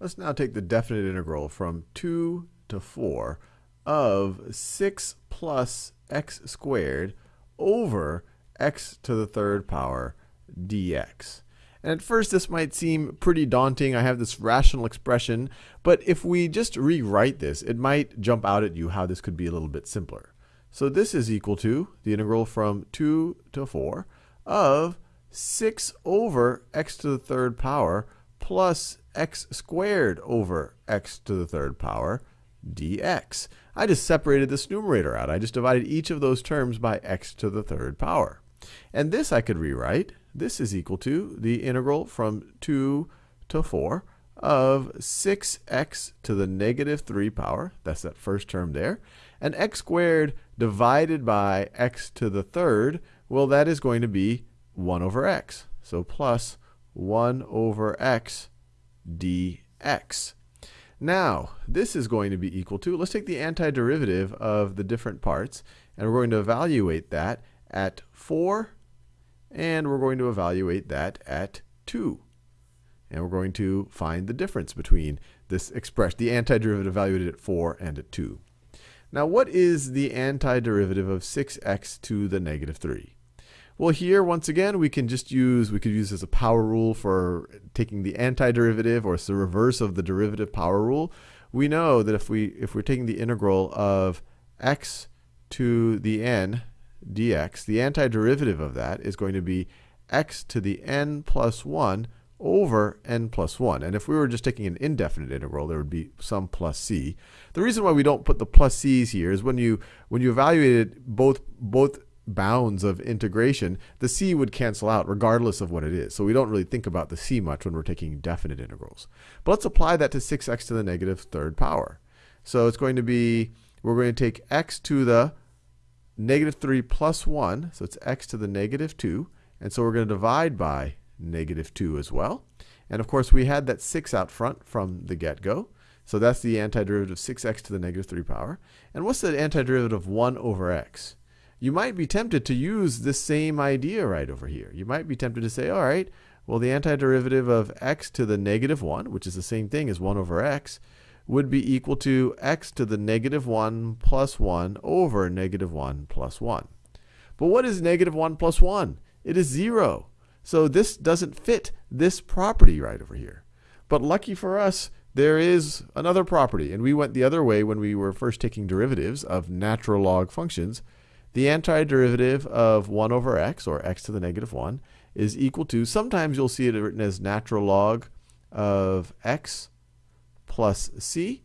let's now take the definite integral from 2 to 4 of 6 plus x squared over x to the third power dx. And at first this might seem pretty daunting. I have this rational expression, but if we just rewrite this, it might jump out at you how this could be a little bit simpler. So this is equal to the integral from 2 to 4 of 6 over x to the third power plus x squared over x to the third power dx. I just separated this numerator out. I just divided each of those terms by x to the third power. And this I could rewrite. This is equal to the integral from 2 to 4 of 6x to the negative 3 power, that's that first term there, and x squared divided by x to the third, well, that is going to be 1 over x. So plus 1 over x dx. Now, this is going to be equal to, let's take the antiderivative of the different parts, and we're going to evaluate that at 4, and we're going to evaluate that at 2. And we're going to find the difference between this expression, the antiderivative evaluated at 4 and at 2. Now, what is the antiderivative of 6x to the negative 3? Well, here, once again, we can just use, we could use as a power rule for taking the antiderivative, or it's the reverse of the derivative power rule. We know that if, we, if we're taking the integral of x to the n dx, the antiderivative of that is going to be x to the n plus 1 over n plus 1. And if we were just taking an indefinite integral, there would be some plus c. The reason why we don't put the plus c's here is when you when you evaluated both both bounds of integration, the c would cancel out regardless of what it is. So we don't really think about the c much when we're taking definite integrals. But let's apply that to 6x to the negative third power. So it's going to be, we're going to take x to the negative 3 plus 1, so it's x to the negative 2. And so we're going to divide by negative 2 as well. And of course, we had that 6 out front from the get-go. So that's the antiderivative of 6x to the negative 3 power. And what's the antiderivative of 1 over x? You might be tempted to use this same idea right over here. You might be tempted to say, all right, well, the antiderivative of x to the negative 1, which is the same thing as 1 over x, would be equal to x to the negative 1 plus 1 over negative 1 plus 1. But what is negative 1 plus 1? It is 0. So this doesn't fit this property right over here. But lucky for us, there is another property. And we went the other way when we were first taking derivatives of natural log functions the antiderivative of 1 over x, or x to the negative 1, is equal to, sometimes you'll see it written as natural log of x plus c.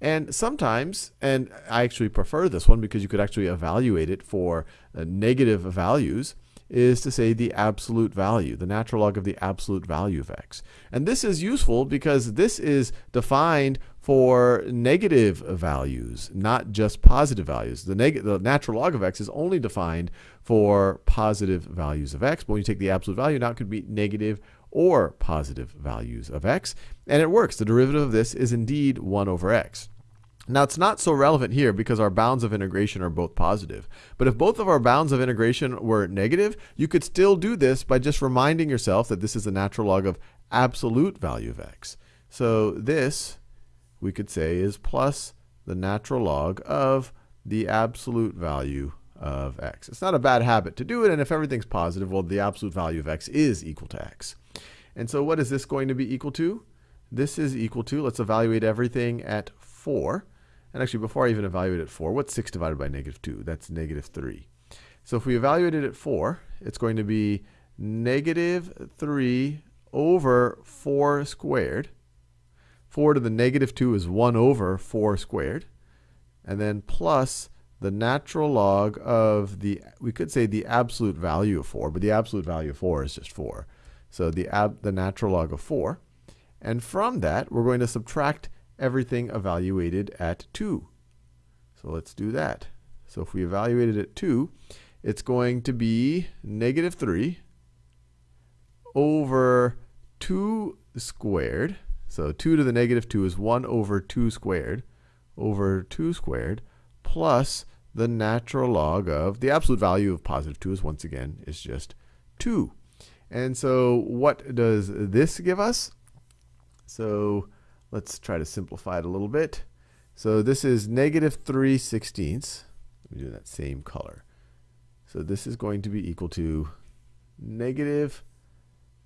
And sometimes, and I actually prefer this one because you could actually evaluate it for uh, negative values, is to say the absolute value, the natural log of the absolute value of x. And this is useful because this is defined for negative values, not just positive values. The, the natural log of x is only defined for positive values of x. But when you take the absolute value, now it could be negative or positive values of x. And it works. The derivative of this is indeed 1 over x. Now, it's not so relevant here because our bounds of integration are both positive. But if both of our bounds of integration were negative, you could still do this by just reminding yourself that this is the natural log of absolute value of x. So this, we could say, is plus the natural log of the absolute value of x. It's not a bad habit to do it, and if everything's positive, well, the absolute value of x is equal to x. And so what is this going to be equal to? This is equal to, let's evaluate everything at 4. And actually, before I even evaluate at 4, what's 6 divided by negative 2? That's negative 3. So if we evaluate it at 4, it's going to be negative 3 over 4 squared. 4 to the negative 2 is 1 over 4 squared. And then plus the natural log of the, we could say the absolute value of 4, but the absolute value of 4 is just 4. So the, ab, the natural log of 4. And from that, we're going to subtract everything evaluated at 2. So let's do that. So if we evaluate it at 2, it's going to be negative 3 over 2 squared. So 2 to the negative 2 is 1 over 2 squared over 2 squared plus the natural log of the absolute value of positive 2 is once again is just 2. And so what does this give us? So let's try to simplify it a little bit. So this is negative 3 sixteenths. Let me do that same color. So this is going to be equal to negative,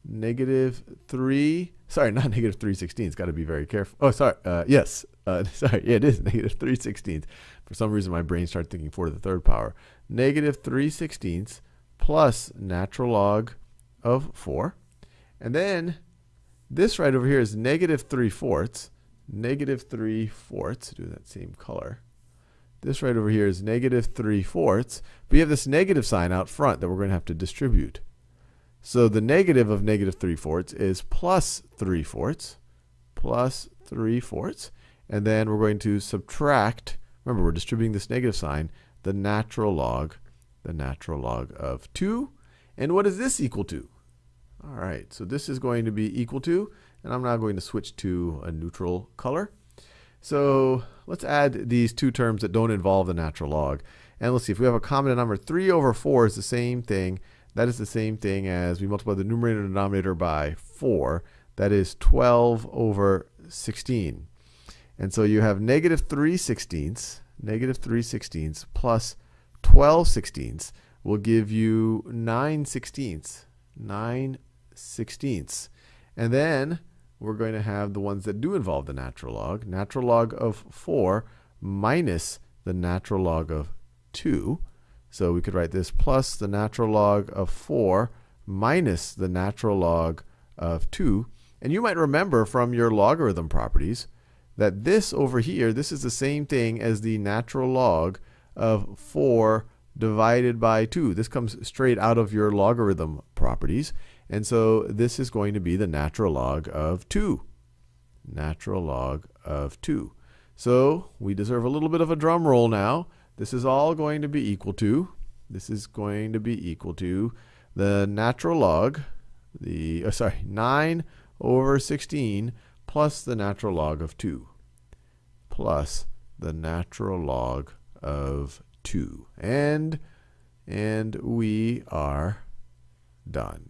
negative 3, sorry, not negative 3 sixteenths, got to be very careful. Oh, sorry, uh, yes, uh, sorry, yeah, it is negative 3 sixteenths. For some reason, my brain started thinking 4 to the third power. Negative 3 sixteenths plus natural log of 4. And then this right over here is negative 3 fourths. Negative 3 fourths. Do that same color. This right over here is negative 3 fourths. But you have this negative sign out front that we're going to have to distribute. So the negative of negative 3 fourths is plus 3 fourths. Plus 3 fourths. And then we're going to subtract, remember we're distributing this negative sign, the natural log, the natural log of 2. And what is this equal to? All right, so this is going to be equal to, and I'm now going to switch to a neutral color. So let's add these two terms that don't involve the natural log. And let's see, if we have a common denominator, 3 over 4 is the same thing. That is the same thing as we multiply the numerator and denominator by 4. That is 12 over 16. And so you have negative 3 sixteenths, negative 3 sixteenths plus 12 sixteenths will give you 9 sixteenths. 9 sixteenths. And then we're going to have the ones that do involve the natural log. Natural log of 4 minus the natural log of 2. So we could write this plus the natural log of 4 minus the natural log of 2. And you might remember from your logarithm properties that this over here, this is the same thing as the natural log of 4 divided by 2. This comes straight out of your logarithm properties. And so this is going to be the natural log of 2. Natural log of 2. So we deserve a little bit of a drum roll now. This is all going to be equal to, this is going to be equal to the natural log, the, oh, sorry, 9 over 16 plus the natural log of 2 plus the natural log of 2. And, and we are done.